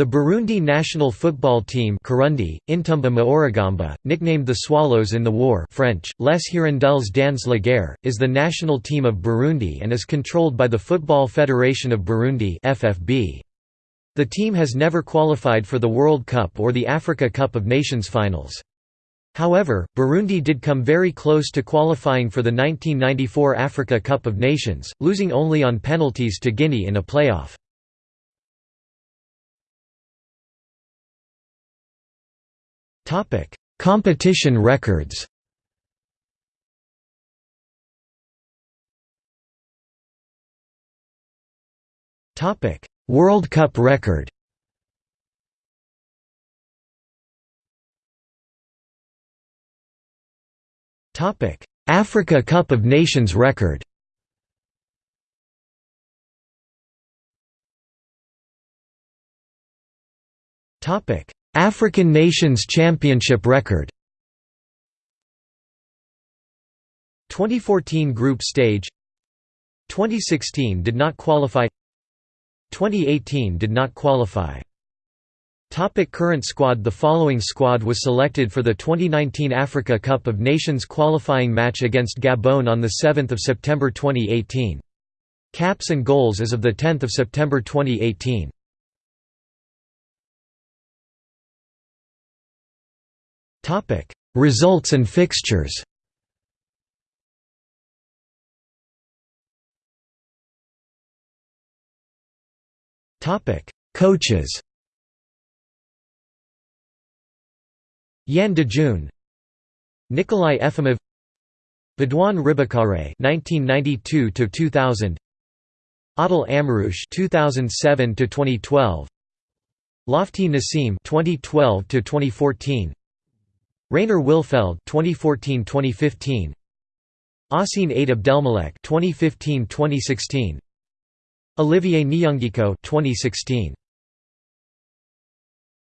The Burundi national football team Kirundi, Intamba mu Rugamba, nicknamed the Swallows in the War French, Les Hirondelles dans la guerre, is the national team of Burundi and is controlled by the Football Federation of Burundi FFB. The team has never qualified for the World Cup or the Africa Cup of Nations finals. However, Burundi did come very close to qualifying for the 1994 Africa Cup of Nations, losing only on penalties to Guinea in a playoff. Competition records. Topic: World Cup record. Topic: Africa Cup of Nations record. Topic: African Nations Championship record. 2014 group stage. 2016 did not qualify. 2018 did not qualify. Topic current squad. The following squad was selected for the 2019 Africa Cup of Nations qualifying match against Gabon on 7 September 2018. Caps and goals as of 10 September 2018 Topic: Results and fixtures. Topic: Coaches. Yann Dejun, Nikolai Efimov, Baudouin Ribakare (1992–2000), Adel Amrouche (2007–2012), Lotfi Nassim (2012–2014), Rainer Willfeld 2014-2015 Asin Aid Abdelmalek 2015-2016 Olivier Niyungeko 2016